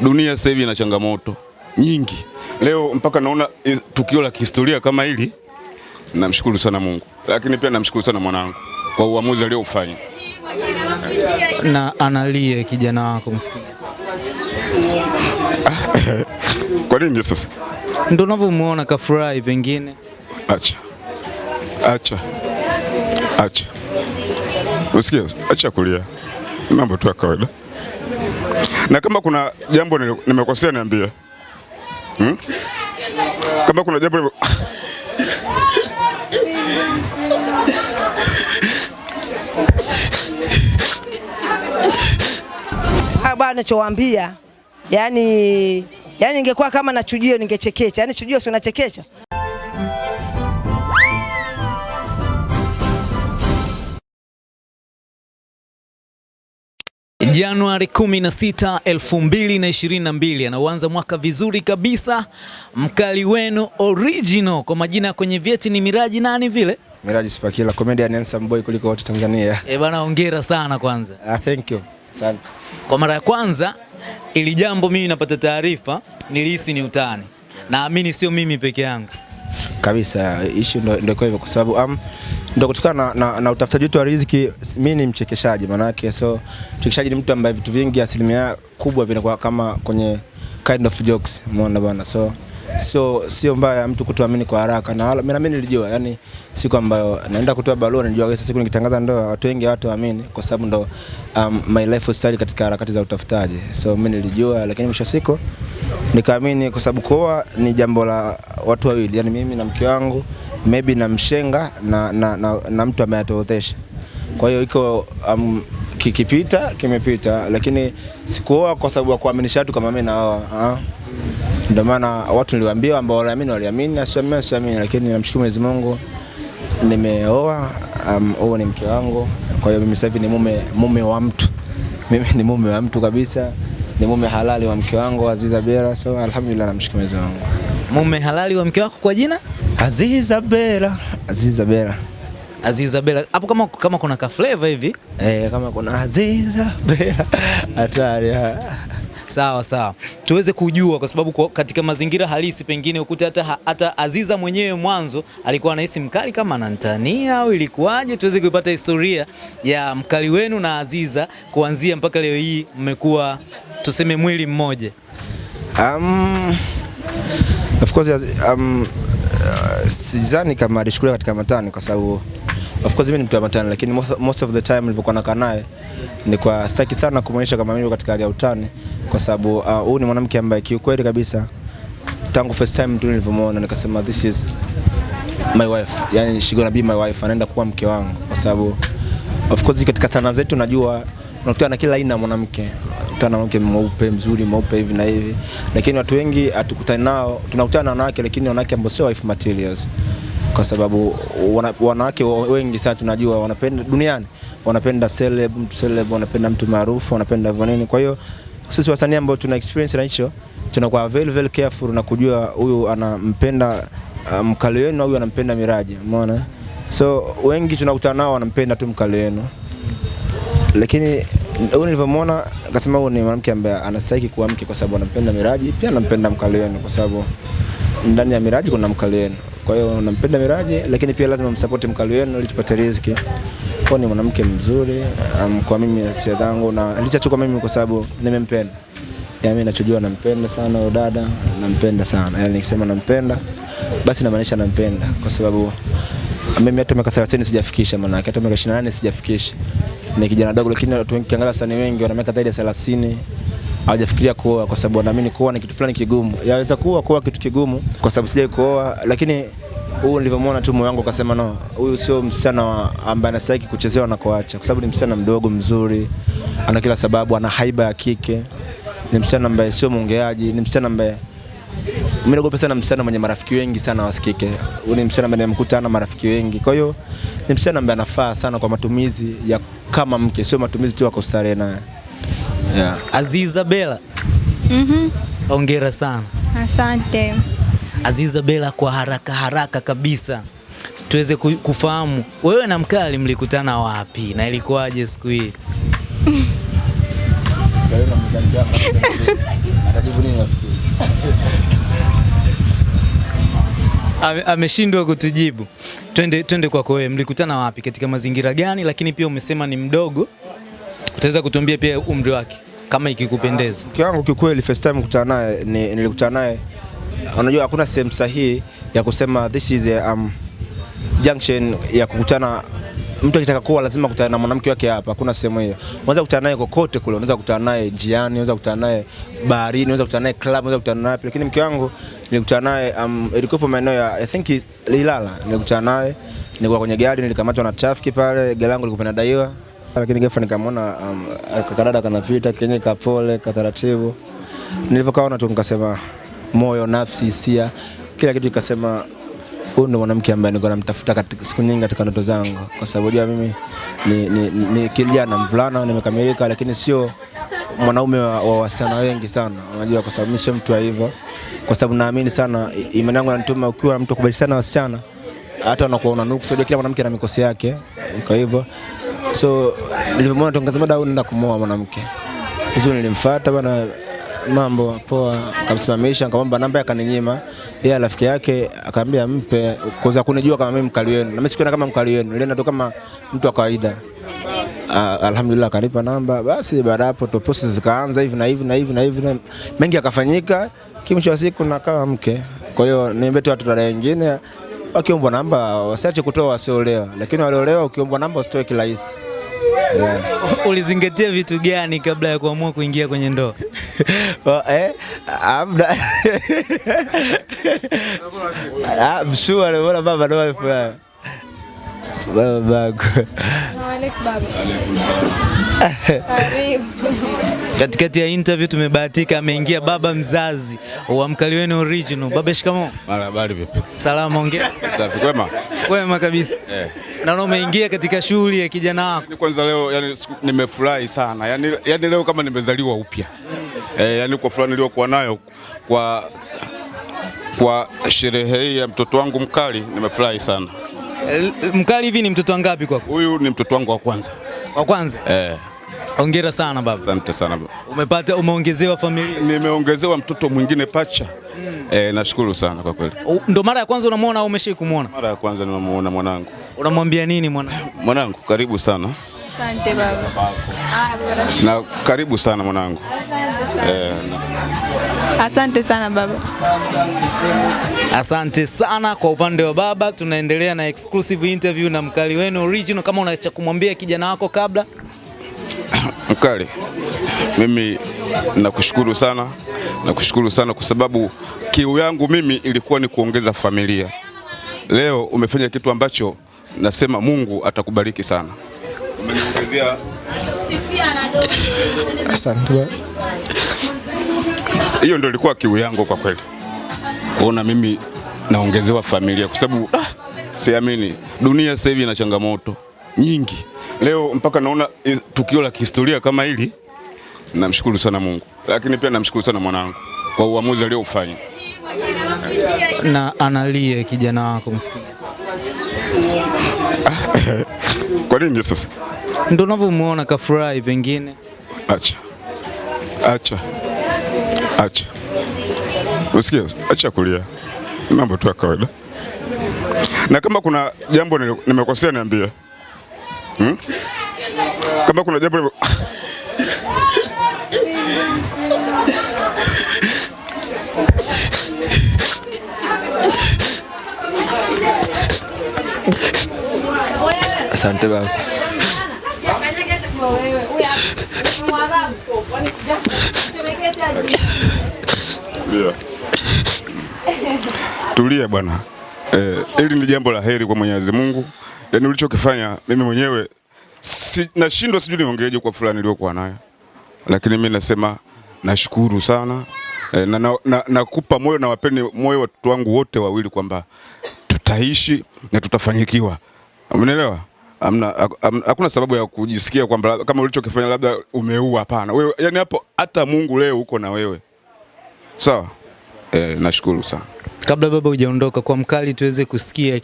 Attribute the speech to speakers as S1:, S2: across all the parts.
S1: dunia sasa hivi ina changamoto nyingi. Leo mpaka naona eh, tukio la kihistoria kama hili, namshukuru sana Mungu, lakini pia namshukuru sana mwanangu kwa uamuzi aliofanya.
S2: Na analie kijana wako maskini.
S1: Kwa nini sasa?
S2: Ndio unavyomuona kafurahi pengine.
S1: Acha, acha, acha, usikia? Acha kulia, mambo tu ya kawaida, na kama kuna jambo nimekosea niambie, hmm? Kama kuna jambo nime...
S3: Ah, bwana nachowaambia yani, yani ingekuwa kama na chujio ningechekecha, yani chujio sio nachekesha.
S2: Januari 16, 2022 anauanza mwaka vizuri kabisa. Mkali wenu original kwa majina ya kwenye vyeti ni Miraji nani vile?
S4: Miraji Spakila, comedian handsome boy kuliko wote Tanzania.
S2: Eh bana, hongera sana kwanza.
S4: Ah, thank you. Asante.
S2: Kwa mara ya kwanza ili jambo mimi napata taarifa nilihisi ni utani. Naamini sio mimi peke yangu.
S4: Kabisa, issue ndo ndo kwa hivyo kwa sababu um, ndo kutokana na, na, na utafutaji wetu wa riziki. Mimi ni mchekeshaji manake, so mchekeshaji ni mtu ambaye vitu vingi asilimia kubwa vinakuwa kama kwenye kind of jokes, umeona bwana so sio sio mbaya mtu kutuamini kwa haraka, na mimi mimi nilijua, yani siku ambayo naenda kutoa barua nilijua sasa siku nikitangaza ndoa watu wengi hawataamini kwa sababu ndo um, my lifestyle katika harakati za utafutaji, so mimi nilijua, lakini mwisho siku nikaamini kwa sababu kuoa ni jambo la watu wawili, yani mimi na mke wangu maybe na mshenga na, na, na, na mtu ambaye ataotesha. Kwa hiyo iko um, kikipita kimepita, lakini sikuoa kwa sababu ya kuaminisha watu kama mimi naoa. Ndio maana watu niliwaambia ambao waliamini waliamini, asiamini asiamini, lakini namshukuru Mwenyezi Mungu nimeoa. Um, ni mke wangu, kwa hiyo mimi sasa hivi ni mume, mume wa mtu mimi ni mume wa mtu kabisa, ni mume halali wa mke wangu Aziza Bera, so alhamdulillah, namshukuru Mwenyezi Mungu.
S2: Mume halali wa mke wako kwa jina?
S4: Aziza Bera, Aziza Bera.
S2: Aziza Bella. Hapo kama kama kuna ka flavor hivi.
S4: Eh, kama kuna Aziza Bera hatari.
S2: Sawa sawa, tuweze kujua kwa sababu katika mazingira halisi pengine ukute hata, hata Aziza mwenyewe mwanzo alikuwa anahisi mkali kama anantania au ilikuwaje, tuweze kuipata historia ya mkali wenu na Aziza kuanzia mpaka leo hii mmekuwa tuseme mwili mmoja.
S4: Um, of course um, uh, sidhani kama alichukulia katika matani kwa sababu of course mimi ni mtu wa matani, lakini most, most of the time nilivyokuwa nakaa naye kwa sitaki sana kumwonyesha kama mimi katika hali ya utani, kwa sababu uh, ni mwanamke ambaye kiukweli kabisa tangu first time tu nilivyomwona nikasema this is my wife, yani she gonna be my wife, anaenda kuwa mke wangu, kwa sababu of course katika sanaa zetu najua unakutana na kila aina ya mwanamke unakutana na mwanamke mweupe mzuri mweupe hivi na hivi, lakini watu wengi hatukutani nao, tunakutana na wanawake lakini wanawake ambao sio wife materials, kwa sababu wana, wanawake wengi sana tunajua wanapenda duniani wanapenda celeb, mtu celeb, wanapenda mtu maarufu, wanapenda nini. Kwa hiyo sisi wasanii ambao tuna experience na hicho tunakuwa very very careful na kujua huyu anampenda uh, mkali wenu au anampenda Miraji, umeona? So wengi tunakutana nao wanampenda tu mkali wenu, lakini huyu nilivyomwona akasema huyu ni mwanamke ambaye anastahili kuwa mke kwa sababu anampenda Miraji, pia anampenda mkali wenu kwa sababu ndani ya Miraji kuna mkali wenu. Kwa hiyo nampenda Miraji, lakini pia lazima msapoti mkali wenu ili tupate riziki. Kwa ni mwanamke mzuri um, kwa mimi hisia zangu na licha tu kwa mimi kwa sababu nimempenda. Ya mimi nachojua nampenda sana huyo dada, nampenda sana. Yaani nikisema nampenda basi namaanisha nampenda kwa sababu mimi hata miaka 30 sijafikisha maana hata miaka 28 sijafikisha. Ni kijana dogo lakini watu wengi kiangalia wasanii wengi wana miaka zaidi ya 30 hawajafikiria kuoa kwa sababu wanaamini kuoa ni kitu fulani kigumu. Yaweza kuwa kuoa kitu kigumu. Kwa sababu sijai kuoa, lakini huyu nilivyomwona tu moyo wangu ukasema no, huyu sio msichana ambaye anastahili kuchezewa na kuacha, kwa sababu ni msichana mdogo mzuri, ana kila sababu, ana haiba ya kike, ni msichana ambaye sio mwongeaji, ni msichana ambaye mimi naogopa sana msichana mwenye marafiki wengi sana wasikike. Huyu ni msichana ambaye nimekuta ana marafiki wengi, kwa hiyo ni msichana ambaye anafaa sana kwa matumizi ya kama mke, sio matumizi tu ya kustarehe naye yeah.
S2: Aziza Bella.
S5: mm
S2: -hmm. ongera sana.
S5: Asante.
S2: Aziza Bella, kwa haraka haraka kabisa tuweze kufahamu wewe na Mkali mlikutana wapi na ilikuwaje siku hii? ameshindwa kutujibu. Twende twende kwako wewe, mlikutana wapi katika mazingira gani? Lakini pia umesema ni mdogo utaweza kutuambia pia umri wake kama ikikupendeza.
S4: Mke wangu kikweli, first time kukutana naye nilikutana naye, unajua hakuna sehemu sahihi ya kusema this is a, um, junction ya kukutana. Mtu akitaka kuwa lazima kutana na mwanamke wake hapa, hakuna sehemu hiyo. Unaweza kukutana naye kokote kule, unaweza kukutana naye njiani, unaweza kukutana naye baharini, unaweza kukutana naye club, unaweza kukutana naye, lakini mke wangu nilikutana naye um, ilikuwa maeneo ya I think Ilala, nilikutana naye nilikuwa kwenye gari, nilikamatwa na trafiki pale, gari langu lilikuwa linadaiwa, lakini ghafla nikamwona um, kakadada kanapita kenye kapole kataratibu. Nilivyokaona tu nikasema moyo, nafsi, hisia, kila kitu ikasema huyu ndo mwanamke ambaye nilikuwa namtafuta katika siku nyingi katika ndoto zangu, kwa sababu ya mimi ni, ni, ni, ni kijana mvulana nimekamilika, lakini sio mwanaume wa, wa wasichana wengi sana, unajua, kwa sababu mimi sio mtu wa hivyo, kwa sababu naamini sana imani yangu inanituma ukiwa mtu kubadilishana wasichana hata unakuwa una nuksi, unajua kila mwanamke ana mikosi yake, kwa hivyo so nilivyomwona tu mada da, huyu naenda kumwoa mwanamke vizuri. Nilimfuata bana, mambo poa, akamsimamisha, akamwomba namba, akaninyima. Yeye rafiki yake akaambia mpe, kwanza kunijua kama mimi mkali wenu, na mimi sikuona kama mkali wenu, nilienda tu kama mtu wa kawaida. Ah, alhamdulillah akanipa namba. Basi baada hapo tu process zikaanza hivi na hivi na hivi na hivi, mengi yakafanyika, kimwisho wa siku nakawa mke. Kwa hiyo niambie tu watu dada wengine wakiombwa namba wasiache kutoa wasiolewa, lakini waliolewa ukiombwa namba usitoe kirahisi. Yeah.
S2: Ulizingatia vitu gani kabla ya kuamua kuingia kwenye ndoa?
S4: Oh, eh, I'm not I'm sure wala baba ndo amefurahi. Baba bago.
S2: Katikati ya interview tumebahatika ameingia baba mzazi wa mkali wenu original. Baba, shikamoo.
S1: Mara habari vipi?
S2: Salama, ongea.
S1: Safi kwema?
S2: Kwema kabisa.
S1: Eh.
S2: Naona umeingia katika shughuli ya kijana wako.
S1: Ni kwanza leo yani nimefurahi sana. Yani, yani leo kama nimezaliwa upya. Eh, yani kwa fulani niliyokuwa nayo kwa kwa sherehe hii ya mtoto wangu mkali nimefurahi sana.
S2: Mkali hivi ni mtoto wangapi kwako?
S1: Huyu ni mtoto wangu wa kwanza.
S2: Wa kwanza.
S1: Eh,
S2: Hongera sana baba.
S1: asante sana. baba.
S2: Umepata umeongezewa familia.
S1: Nimeongezewa mtoto mwingine pacha. Mm. Eh, nashukuru sana kwa kweli.
S2: Ndio Ndo mara ya kwanza unamwona au umeshai kumwona?
S1: Mara ya kwanza nimemuona mwanangu.
S2: Unamwambia nini mwanangu?
S1: Mwanangu, karibu sana.
S5: Asante baba. Ah.
S1: Na karibu sana mwanangu. Eh, na-
S5: Asante sana baba.
S2: Asante sana kwa upande wa baba. Tunaendelea na exclusive interview na mkali wenu original. Kama una cha kumwambia kijana wako kabla
S1: Mkali, mimi nakushukuru sana, nakushukuru sana kwa sababu kiu yangu mimi ilikuwa ni kuongeza familia. Leo umefanya kitu ambacho nasema Mungu atakubariki sana. Umeniongezea
S4: Asante
S1: hiyo ndio ilikuwa kiu yangu kwa kweli, kuona mimi naongezewa familia, kwa sababu ah, siamini dunia sasa hivi ina changamoto nyingi. Leo mpaka naona tukio la kihistoria kama hili, namshukuru sana Mungu, lakini pia namshukuru sana mwanangu kwa uamuzi aliofanya.
S2: na analie kijana wako maskini.
S1: Kwa nini sasa?
S2: Ndio unavyomuona kafurahi pengine.
S1: Acha, acha, acha, Usikie, acha kulia, mambo tu ya kawaida. Na kama kuna jambo nimekosea niambie, hmm? Kama kuna jambo
S4: Asante baba.
S1: Tulia. Bwana. Eh, hili ni jambo la heri kwa Mwenyezi Mungu. Yaani ulichokifanya mimi mwenyewe si, nashindwa sijui niongeeje kwa fulani niliyokuwa nayo, lakini mimi nasema nashukuru sana eh, na nakupa na, nakupa moyo na wapeni moyo watoto wangu wote wawili kwamba tutaishi na tutafanyikiwa. Umeelewa? Hamna am, hakuna sababu ya kujisikia kwamba kama ulichokifanya labda umeua. Hapana, wewe yani hapo hata Mungu leo uko na wewe, sawa? So, Eh, nashukuru sana.
S2: Kabla baba hujaondoka, kwa mkali tuweze kusikia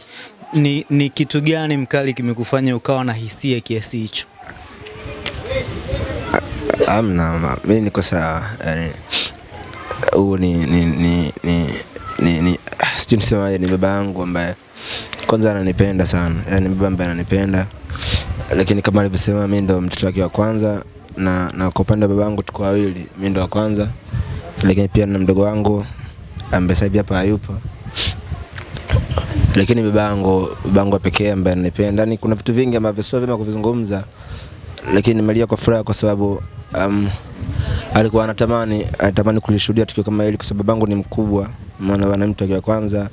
S2: ni, ni kitu gani mkali kimekufanya ukawa na hisia kiasi hicho?
S4: Amna, mimi niko sawa. Yani huu ni ni ni ni ni, ni ni, sijui nisemaje, ni baba yangu ambaye kwanza ananipenda sana, yani baba ambaye ananipenda, lakini kama alivyosema, mimi ndo mtoto wake wa kwanza. Na, na kwa upande wa baba yangu tuko wawili, mimi ndo wa kwanza, lakini pia na mdogo wangu ambaye sasa hivi hapa hayupo. Lakini babangu babangu yangu pekee ambaye ananipenda. Yani kuna vitu vingi ambavyo sio vyema kuvizungumza, lakini nimelia kwa furaha kwa sababu um, alikuwa anatamani anatamani kulishuhudia tukio kama hili, kwa sababu babangu ni mkubwa, maana ana mtu wa kwanza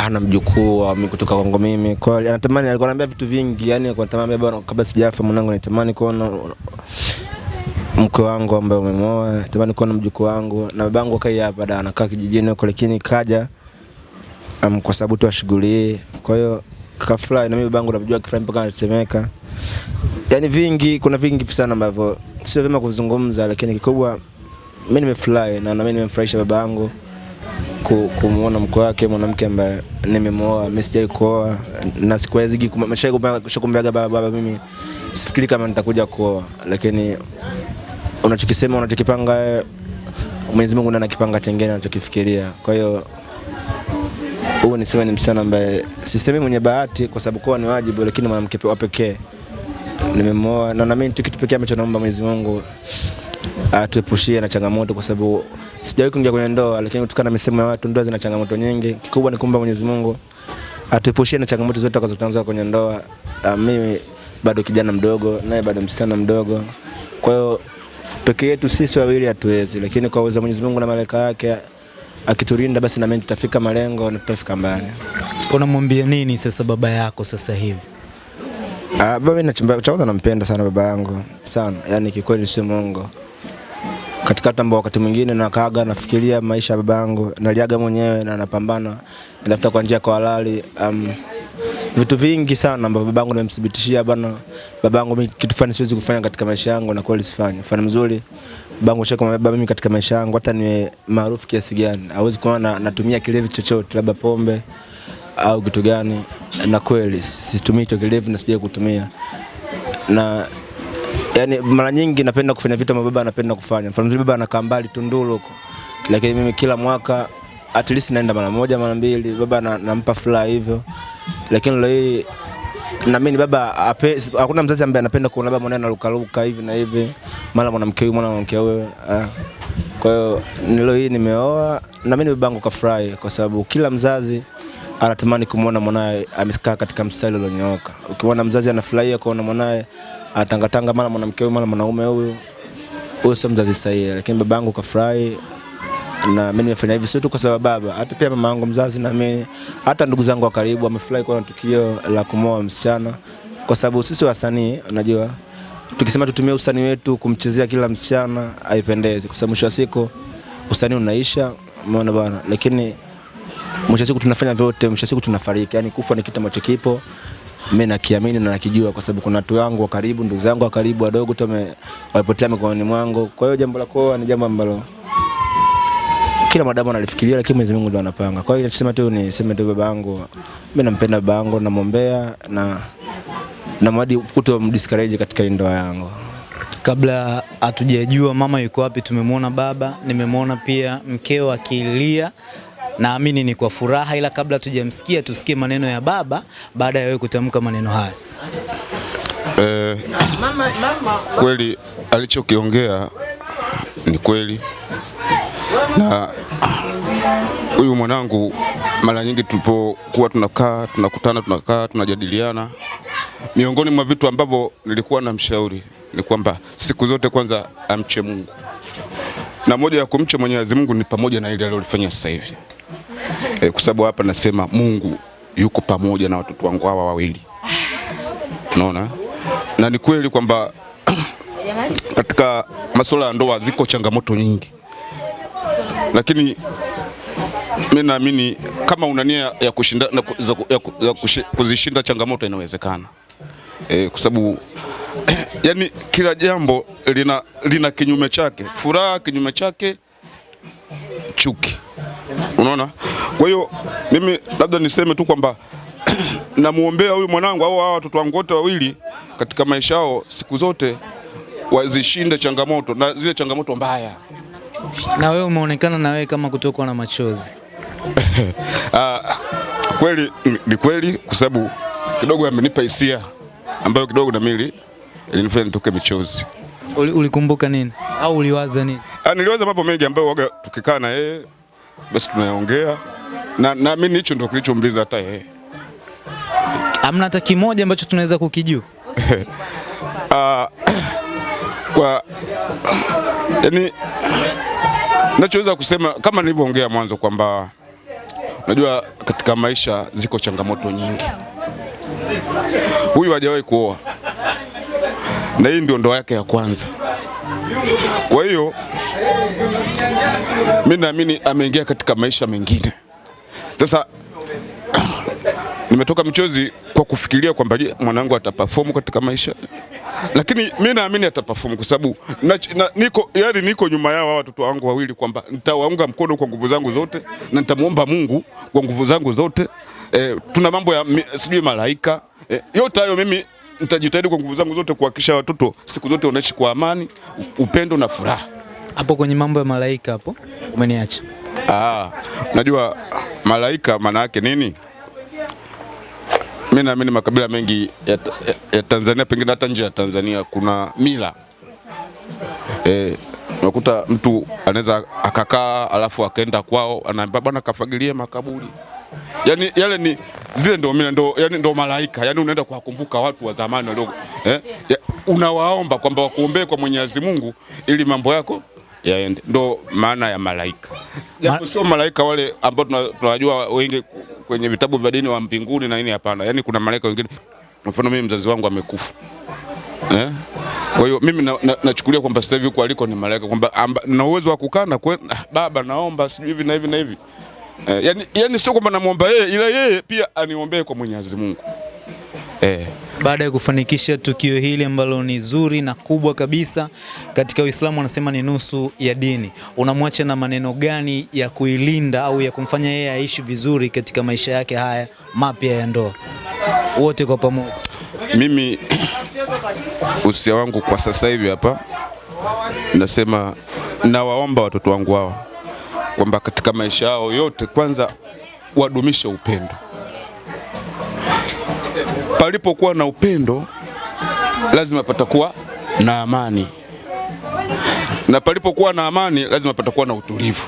S4: hana mjukuu wa kutoka kwangu mimi. Kwa hiyo anatamani, alikuwa ananiambia vitu vingi, yani alikuwa anatamani baba, kabla sijafa mwanangu, natamani kuona mke wangu ambaye umemoa, natamani kuona mjukuu wangu, na babangu Kai hapa da anakaa kijijini huko, lakini kaja um, kwa sababu tu ashughulie. Kwa hiyo kafurahi na mimi babangu namjua kifurahi mpaka anatetemeka. Yani vingi, kuna vingi sana ambavyo sio vyema kuzungumza, lakini kikubwa mimi nimefurahi na na mimi nimemfurahisha babangu ku- kumuona mko wake mwanamke ambaye nimemwoa. Mimi sijai kuoa na sikuwezi kumwambiaga baba, baba, mimi sifikiri kama nitakuja kuoa, lakini unachokisema unachokipanga Mwenyezi Mungu ndiye anakipanga chengine anachokifikiria. Kwa hiyo huyu niseme ni msichana ambaye sisemi mwenye bahati kwa sababu kuwa ni wajibu, lakini mwanamke wa pekee nimemwoa, na na mimi kitu pekee ambacho naomba Mwenyezi Mungu atuepushie na changamoto, kwa sababu sijawahi kuingia kwenye ndoa, lakini kutokana na misemo ya watu, ndoa zina changamoto nyingi. Kikubwa ni kumba Mwenyezi Mungu atuepushie na changamoto zote tutakazotanzwa kwenye ndoa. Uh, mimi bado kijana mdogo, naye bado msichana mdogo, kwa hiyo peke yetu sisi wawili hatuwezi, lakini kwa uwezo wa Mwenyezi Mungu na malaika yake akitulinda, basi na mimi tutafika malengo na tutafika mbali.
S2: Unamwambia nini sasa baba yako sasa hivi?
S4: Ah, baba mimi cha nampenda sana baba yangu sana, yani kikweli si Mungu. Katika hata ambao wakati mwingine nakaaga nafikiria maisha ya baba yangu, naliaga mwenyewe na napambana natafuta kwa njia kwa halali um, vitu vingi sana ambavyo babangu nimemthibitishia bana, babangu mimi kitu fulani siwezi kufanya katika maisha yangu na kweli sifanye. Mfano mzuri babangu shaka baba mimi katika maisha yangu hata niwe maarufu kiasi gani, hawezi kuona na, natumia kilevi chochote labda pombe au kitu gani, na kweli situmii hicho kilevi na sijai kutumia na yani mara nyingi napenda kufanya vitu ambavyo baba anapenda kufanya. Mfano vile baba anakaa mbali Tunduru huko, lakini mimi kila mwaka at least naenda mara moja mara mbili, baba na, nampa furaha hivyo, lakini leo hii naamini baba ape, hakuna mzazi ambaye anapenda kuona baba mwanae anarukaruka hivi na hivi, mara mwanamke huyu mwana mwanamke huyu ah. Kwa hiyo nilo hii nimeoa, naamini babangu kafurahi, kwa sababu kila mzazi anatamani kumwona mwanae amekaa katika mstari ulionyooka. Ukiona mzazi anafurahia kuona mwanae atangatanga mara mwanamke huyu mara mwanaume huyu, huyu sio mzazi sahihi. Lakini babangu kafurahi. Na mimi nimefanya hivi sio tu kwa sababu baba, hata pia mama yangu mzazi na mimi, hata ndugu zangu wa karibu wamefurahi kuona tukio la kumoa msichana, kwa sababu sisi wasanii, unajua tukisema tutumie usanii wetu kumchezea kila msichana haipendezi, kwa sababu mwisho wa siku usanii unaisha, umeona bwana, lakini mwisho wa siku tunafanya vyote, mwisho wa siku tunafariki. Yani kufa ni kitu ambacho kipo, mimi nakiamini na nakijua, kwa sababu kuna watu wangu wa karibu, ndugu zangu wa karibu wadogo tu wame- wamepotea mikononi mwangu. Kwa hiyo jambo la kuoa ni jambo ambalo kila mwanadamu analifikiria, lakini Mwenyezi Mungu ndo anapanga. Kwa hiyo nasema tu ni sema tu baba yangu, mimi nampenda baba yangu, namwombea na na mwadi kuto mdiscourage katika ndoa yangu.
S2: Kabla hatujajua mama yuko wapi, tumemwona baba, nimemwona pia mkeo akilia, naamini ni kwa furaha, ila kabla tujamsikia tusikie maneno ya baba baada ya wewe kutamka maneno haya.
S1: Eh, kweli alichokiongea ni kweli, na huyu mwanangu mara nyingi tulipokuwa tunakaa tunakutana, tunakaa tunajadiliana, miongoni mwa vitu ambavyo nilikuwa namshauri ni kwamba siku zote kwanza amche Mungu, na moja ya kumcha Mwenyezi Mungu ni pamoja na ile alilofanya sasa hivi. Eh, kwa sababu hapa nasema Mungu yuko pamoja na watoto wangu hawa wawili. Unaona? Na ni kweli kwamba katika masuala ya ndoa ziko changamoto nyingi, lakini mi naamini kama una nia ya, kushinda, ya, kuzishinda changamoto inawezekana. E, kwa sababu yani kila jambo lina, lina kinyume chake, furaha kinyume chake chuki, unaona. Kwa hiyo mimi labda niseme tu kwamba namuombea huyu mwanangu au hawa watoto wangu wote wawili katika maisha yao siku zote wazishinde changamoto na zile changamoto mbaya.
S2: Na wewe umeonekana na wewe kama kutokwa na machozi.
S1: Ah, kweli ni- kweli kwa sababu kidogo amenipa hisia ambayo kidogo na mili ilinifanya nitoke michozi.
S2: Uli- Ulikumbuka nini au uliwaza nini?
S1: Ah, niliwaza mambo mengi ambayo waga tukikaa na yeye basi tunayaongea na naamini hicho ndio kilichomliza hata yeye.
S2: Hamna hata kimoja ambacho tunaweza kukijua.
S1: Ah, kwa yani nachoweza kusema kama nilivyoongea mwanzo kwamba unajua katika maisha ziko changamoto nyingi. Huyu hajawahi kuoa na hii ndio ndoa yake ya kwanza. Kwa hiyo mi naamini ameingia katika maisha mengine. Sasa nimetoka mchozi kwa kufikiria kwamba mwanangu ataperform katika maisha, lakini mi naamini ataperform kwa sababu na, na, niko yani niko nyuma yao watoto wangu wawili kwamba nitawaunga mkono kwa nguvu zangu zote na nitamwomba Mungu kwa nguvu zangu zote. E, tuna mambo ya sijui malaika e, yote hayo mimi nitajitahidi kwa nguvu zangu zote kuhakikisha watoto siku zote wanaishi kwa amani, upendo na furaha.
S2: Hapo kwenye mambo ya malaika hapo umeniacha.
S1: Ah, najua malaika maana yake nini? Mimi naamini makabila mengi ya, ya, ya Tanzania pengine hata nje ya Tanzania kuna mila eh, unakuta mtu anaweza akakaa alafu akaenda kwao anaambia bwana kafagilie makaburi. Yaani yale ni zile ndo ndo, yani ndo malaika. yani unaenda kuwakumbuka watu wa zamani wadogo eh, ya, unawaomba kwamba wakuombee kwa Mwenyezi Mungu ili mambo yako yaende. Ndo maana ya malaika. Japo sio malaika wale ambao tuna- tunawajua wengi kwenye vitabu vya dini wa mbinguni na nini, hapana. Yani kuna malaika wengine, mfano mimi mzazi wangu amekufa eh? Kwa hiyo mimi nachukulia na, na kwamba sasa hivi huko aliko ni malaika, kwamba na uwezo wa kukaa na ah, baba, naomba sijui hivi na hivi na hivi eh, yani, yani sio kwamba namuomba yeye, ila yeye pia aniombee kwa Mwenyezi Mungu eh.
S2: Baada ya kufanikisha tukio hili ambalo ni zuri na kubwa kabisa katika Uislamu, wanasema ni nusu ya dini, unamwacha na maneno gani ya kuilinda au ya kumfanya yeye aishi vizuri katika maisha yake haya mapya ya ndoa, wote kwa pamoja?
S1: Mimi usia wangu kwa sasa hivi hapa nasema, nawaomba watoto wangu hao kwamba katika maisha yao yote, kwanza wadumishe upendo. Palipokuwa na upendo, lazima patakuwa na amani, na palipokuwa na amani, lazima patakuwa na utulivu.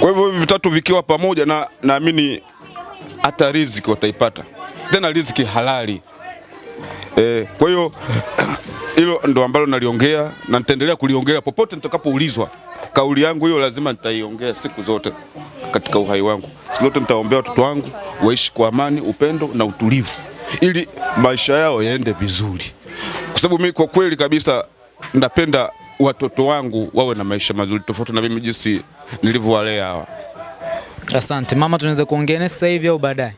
S1: Kwa hivyo hivi vitatu vikiwa pamoja, na naamini hata riziki wataipata, tena riziki halali. E, kwa hiyo hilo ndo ambalo naliongea na nitaendelea kuliongea popote nitakapoulizwa. Kauli yangu hiyo lazima nitaiongea siku zote katika uhai wangu. Siku zote nitaombea watoto wangu waishi kwa amani, upendo na utulivu, ili maisha yao yaende vizuri, kwa sababu mimi kwa kweli kabisa napenda watoto wangu wawe na maisha mazuri, tofauti na mimi jinsi nilivyowalea hawa.
S2: Asante mama, tunaweza kuongea naye sasa hivi au baadaye?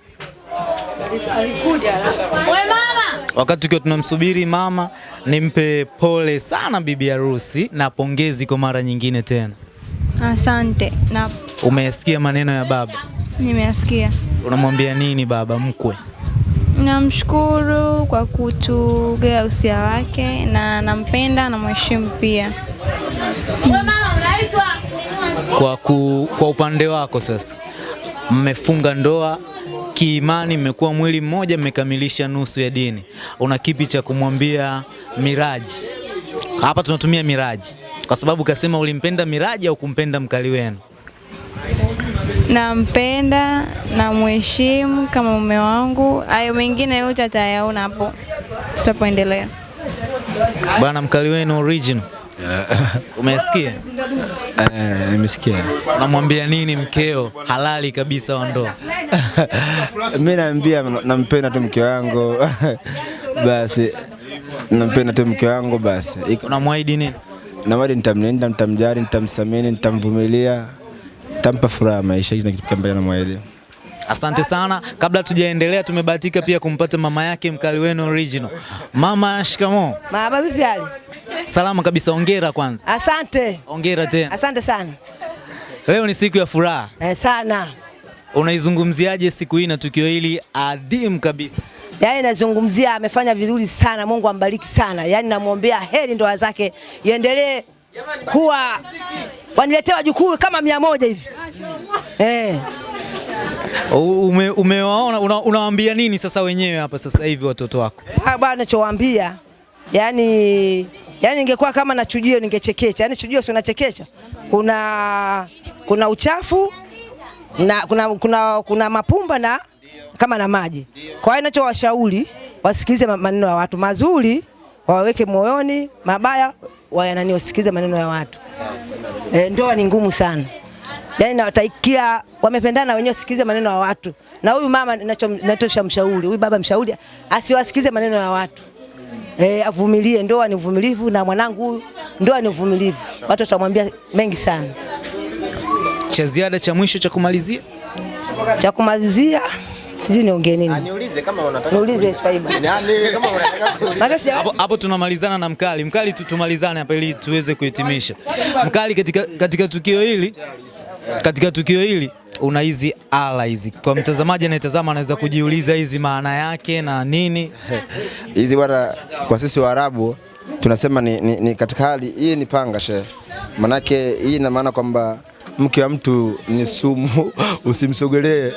S2: Wakati tukiwa tunamsubiri mama, nimpe pole sana bibi harusi na pongezi kwa mara nyingine tena.
S5: Asante na
S2: Umeyasikia maneno ya baba,
S5: nimeyasikia.
S2: unamwambia nini baba mkwe?
S5: Namshukuru kwa kutugea usia wake na nampenda na mheshimu pia.
S2: Kwa, ku, kwa upande wako sasa, mmefunga ndoa kiimani, mmekuwa mwili mmoja, mmekamilisha nusu ya dini. Una kipi cha kumwambia Miraji? Hapa tunatumia Miraji kwa sababu kasema ulimpenda Miraji au kumpenda mkali wenu.
S5: Nampenda na mheshimu kama mume wangu. Hayo mengine yote atayaona hapo tutapoendelea.
S2: Bwana mkali wenu original, umesikia?
S4: Eh, nimesikia.
S2: Unamwambia nini mkeo halali kabisa wa ndoa?
S4: Mimi naambia nampenda tu mke wangu basi, nampenda tu mke wangu basi.
S2: Unamwahidi nini?
S4: Namwahidi nitamlinda, nitamjali, nitamsamini, nitamvumilia, nitampa furaha maisha. Hicho kitu ambacho namwahidi.
S2: Asante sana. Kabla tujaendelea, tumebahatika pia kumpata mama yake mkali wenu original. Mama, shikamo.
S3: Mama vipi hali?
S2: Salama kabisa, ongera kwanza.
S3: Asante.
S2: Ongera tena.
S3: Asante sana.
S2: Leo ni siku ya furaha.
S3: Eh, sana.
S2: Unaizungumziaje siku hii na tukio hili adhimu kabisa?
S3: Yaani nazungumzia amefanya vizuri sana, Mungu ambariki sana. Yaani namwombea heri ndoa zake iendelee kuwa waniletea wajukuu kama mia moja hivi eh.
S2: Ume, umewaona una, unawaambia nini sasa wenyewe hapa sasa hivi watoto wako?
S3: Ah, bwana nachowaambia yani, yani ingekuwa kama na chujio ningechekecha. Yani chujio sio nachekesha, kuna kuna uchafu na kuna, kuna, kuna mapumba na kama na maji. Kwa hiyo ninachowashauri wasikilize ma- maneno ya watu mazuri, waweke moyoni, mabaya wayanani, wasikilize maneno ya watu. E, ndoa ni ngumu sana yani nawataikia wamependana wenyewe, wasikilize maneno ya watu. Na huyu mama nacho- nachosha mshauri, huyu baba mshauri asiwasikize maneno ya watu e, avumilie. Ndoa ni uvumilivu, na mwanangu huyu, ndoa ni uvumilivu. Watu watamwambia mengi sana.
S2: Cha ziada cha mwisho cha kumalizia?
S3: Cha kumalizia sijui niongee nini,
S4: Niulize kama unataka.
S3: niulize Swaiba.
S4: Yaani kama unataka.
S3: Maana sija-
S2: Hapo hapo tunamalizana na mkali. Mkali tu tumalizane hapa ili tuweze kuhitimisha. Mkali, katika, katika tukio hili katika tukio hili una hizi ala hizi, kwa mtazamaji anayetazama anaweza kujiuliza hizi maana yake na nini?
S4: Hizi bwana, kwa sisi Waarabu tunasema ni, ni, ni katika hali hii ni panga she, manake hii ina maana kwamba mke wa mtu ni sumu, usimsogelee.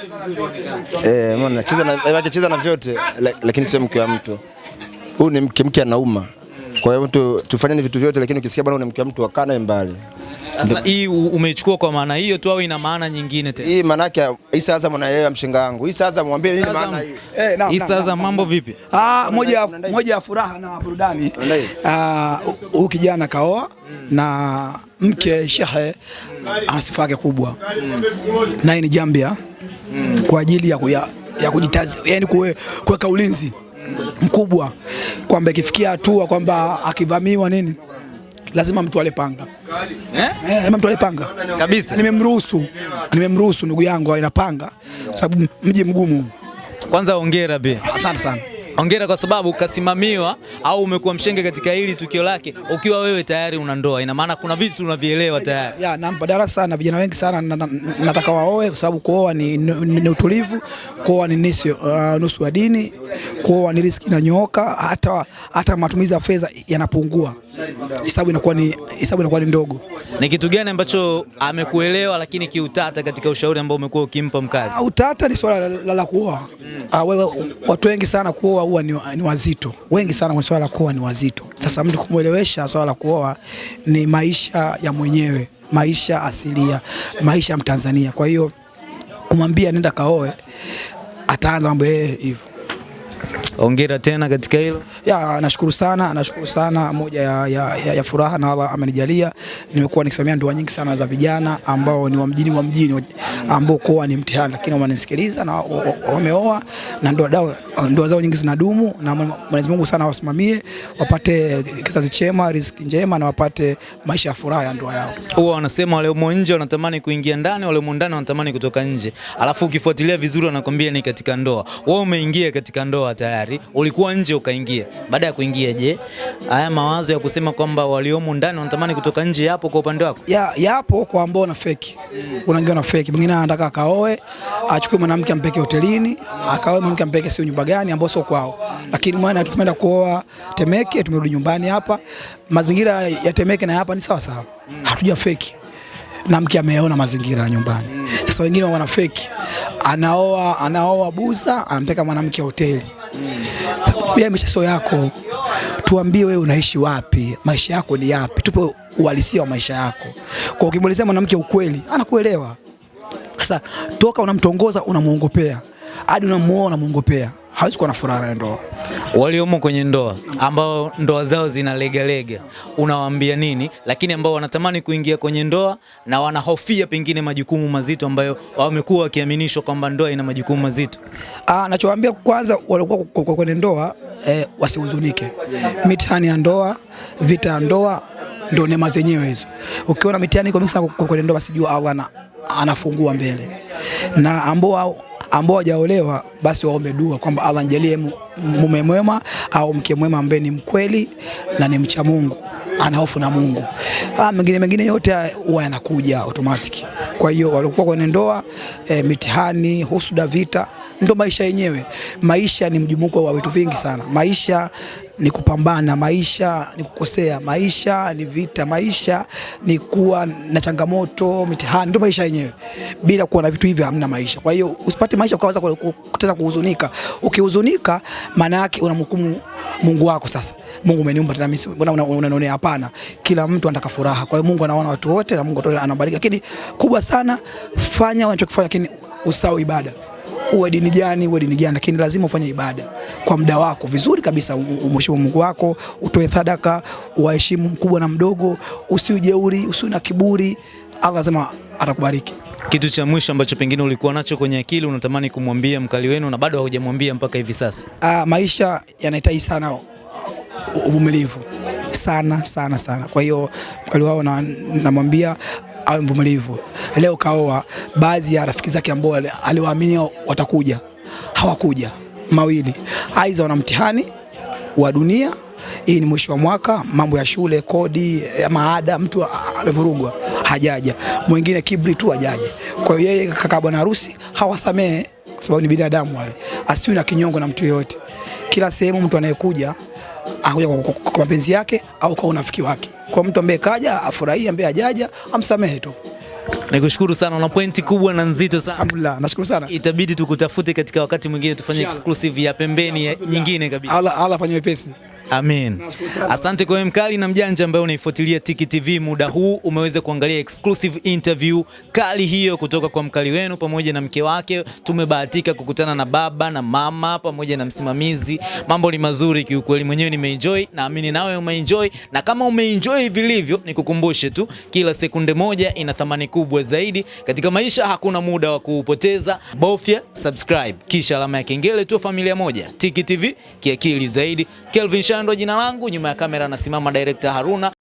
S4: Eh, mbona cheza na cheza na vyote lakini sio mke wa mtu. Huyu ni mke, mke anauma. Kwa hiyo mtu tufanyeni vitu vyote, lakini ukisikia bwana, unamkia mtu akana mbali.
S2: Sasa hii umeichukua kwa maana hiyo tu au ina maana nyingine tena?
S4: Hii maana yake hii sasa mwanaelewa mshenga wangu. Hii sasa mwambie nini maana hii.
S6: Eh, naam,
S2: Hii sasa mambo vipi?
S6: Ah, moja moja ya furaha na burudani. Ah, huyu kijana kaoa na mke shehe ana sifa yake kubwa. Naye ni jambia kwa ajili ya kuya, ya kujitazi, yani kuweka ulinzi mkubwa kwamba ikifikia hatua kwamba akivamiwa nini lazima mtu ale panga.
S2: Eh?
S6: Eh, lazima mtu ale panga.
S2: Kabisa.
S6: Nimemruhusu, nimemruhusu ndugu yangu awe na panga kwa sababu mji mgumu.
S2: Kwanza hongera pia.
S6: Asante sana.
S2: Hongera kwa sababu ukasimamiwa au umekuwa mshenge katika hili tukio lake ukiwa wewe tayari una ndoa. Ina maana kuna vitu tunavielewa tayari.
S6: ya nampa darasa na vijana wengi sana na, na, nataka waoe kwa sababu kuoa ni, ni, ni utulivu, kuoa ni nisi, uh, nusu ya dini, kuoa ni riski inanyooka, hata, hata matumizi ya fedha yanapungua, hesabu inakuwa ni hesabu inakuwa ni ndogo.
S2: Ni kitu gani ambacho amekuelewa lakini kiutata katika ushauri ambao umekuwa ukimpa mkali?
S6: Ah, Utata ni swala la, la, kuoa. kuoa. Ah, wewe watu wengi sana kuoa huwa ni, ni wazito, wengi sana kwa swala la kuoa ni wazito. Sasa mtu kumwelewesha swala la kuoa ni maisha ya mwenyewe, maisha asilia, maisha ya Mtanzania. Kwa hiyo kumwambia nenda kaoe, ataanza mambo yeye hivyo.
S2: Hongera tena katika hilo.
S6: Ya, nashukuru sana, nashukuru sana. Moja ya, ya, ya, ya furaha na Allah amenijalia, nimekuwa nikisimamia ndoa nyingi sana za vijana ambao ni wa mjini wa mjini ambao kuoa ni mtihani, lakini wamenisikiliza na wa- wa- wameoa na ndoa dao, ndoa zao nyingi zinadumu, na Mwenyezi Mungu sana wasimamie wapate kizazi chema, riziki njema na wapate maisha ya furaha ya ndoa yao.
S2: Huwa wanasema wale umo nje wanatamani kuingia ndani, wale umo ndani wanatamani kutoka nje. Alafu ukifuatilia vizuri wanakwambia ni katika ndoa. Wewe umeingia katika ndoa tayari, ulikuwa nje ukaingia. Baada ya kuingia, je, haya mawazo ya kusema kwamba waliomo ndani wanatamani kutoka nje yapo kwa upande wako?
S6: ya, yapo kwa ambao na feki. Kuna wengine na feki, mwingine anataka akaoe, achukue mwanamke ampeke hotelini, akaoe mwanamke ampeke sio nyumba gani ambao sio kwao. Lakini mwana tumeenda kuoa Temeke, tumerudi nyumbani hapa, mazingira ya Temeke na hapa ni sawa sawa, hatuja feki na mke ameona mazingira ya nyumbani. Sasa wengine wana feki, anaoa anaoa buza, anampeka mwanamke hoteli. Pia maisha sio yako, tuambie wewe unaishi wapi, maisha yako ni yapi, tupe uhalisia wa maisha yako. Kwa ukimwelezea mwanamke ukweli, anakuelewa. Sasa toka unamtongoza unamuongopea, hadi unamuoa unamuongopea, hawezi kuwa na furaha ya ndoa.
S2: waliomo kwenye ndoa ambao ndoa zao zinalegalega, unawaambia nini? Lakini ambao wanatamani kuingia kwenye ndoa na wanahofia pengine majukumu mazito ambayo wamekuwa wakiaminishwa kwamba ndoa ina majukumu mazito.
S6: Ah, nachowaambia kwanza, waliokuwa kwenye ndoa eh, wasihuzunike. Mitihani ya ndoa, vita ya ndoa ndio neema zenyewe hizo. Ukiona mitihani iko mingi sana kwenye ndoa, basi jua Allah ana, anafungua mbele, na ambao ambao hawajaolewa basi waombe dua kwamba Allah nijalie mume mwema au mke mwema ambaye ni mkweli na ni mcha Mungu ana hofu na Mungu. Ah, mengine mengine yote huwa yanakuja automatic. Kwa hiyo waliokuwa kwenye ndoa e, mitihani, husuda, vita ndo maisha yenyewe. Maisha ni mjumuko wa vitu vingi sana. Maisha ni kupambana, maisha ni kukosea, maisha ni vita, maisha ni kuwa na changamoto, mitihani, ndio maisha yenyewe. Bila kuwa na vitu hivyo hamna maisha. Kwa hiyo usipate maisha ukaanza ku- ku- kutaka kuhuzunika. Ukihuzunika, maana yake unamhukumu Mungu wako. Sasa Mungu umeniumba tena mimi, mbona una- unanionea? Hapana, kila mtu anataka furaha. Kwa hiyo Mungu anaona watu wote na Mungu anabariki, lakini kubwa sana, fanya unachokifanya, lakini usahau ibada uwe dini gani, uwe dini gani, lakini lazima ufanye ibada kwa muda wako vizuri kabisa. Umheshimu Mungu wako, utoe sadaka, uwaheshimu mkubwa na mdogo, usiujeuri, usiwe na kiburi. Allah lazima atakubariki.
S2: Kitu cha mwisho ambacho pengine ulikuwa nacho kwenye akili unatamani kumwambia mkali wenu na bado haujamwambia mpaka hivi sasa?
S6: Ah, maisha yanahitaji sana uvumilivu sana sana sana. Kwa hiyo mkali wao na- namwambia awe mvumilivu. Leo kaoa, baadhi ya rafiki zake ambao aliwaamini watakuja hawakuja, mawili, aidha wana mtihani wa dunia hii ni mwisho wa mwaka, mambo ya shule, kodi, ya maada, mtu amevurugwa, hajaja. Mwingine kibri tu hajaja. Kwa hiyo yeye kaka bwana harusi hawasamehe, kwa sababu ni binadamu wale, asiwe na kinyongo na mtu yoyote. Kila sehemu mtu anayekuja anakuja kwa, kwa, kwa mapenzi yake au kwa unafiki wake. Kwa mtu ambaye kaja afurahie, ambaye ajaja amsamehe tu.
S2: Nikushukuru sana, una pointi kubwa na nzito sana.
S6: Alhamdulillah, nashukuru sana.
S2: Itabidi tukutafute katika wakati mwingine tufanye exclusive ya pembeni ya nyingine kabisa.
S6: Allah Allah afanye wepesi.
S2: Amen. Asante kwa mkali na mjanja ambaye unaifuatilia Tiki TV muda huu, umeweza kuangalia exclusive interview kali hiyo kutoka kwa mkali wenu pamoja na mke wake. Tumebahatika kukutana na baba na mama pamoja na msimamizi. Mambo ni mazuri kiukweli, mwenyewe nimeenjoy, naamini nawe umeenjoy, na kama umeenjoy vilivyo, nikukumbushe tu, kila sekunde moja ina thamani kubwa zaidi katika maisha. Hakuna muda wa kuupoteza, bofya subscribe kisha alama ya kengele tu, familia moja. Tiki TV kiakili zaidi. Kelvin Shando jina langu, nyuma ya kamera anasimama director Haruna.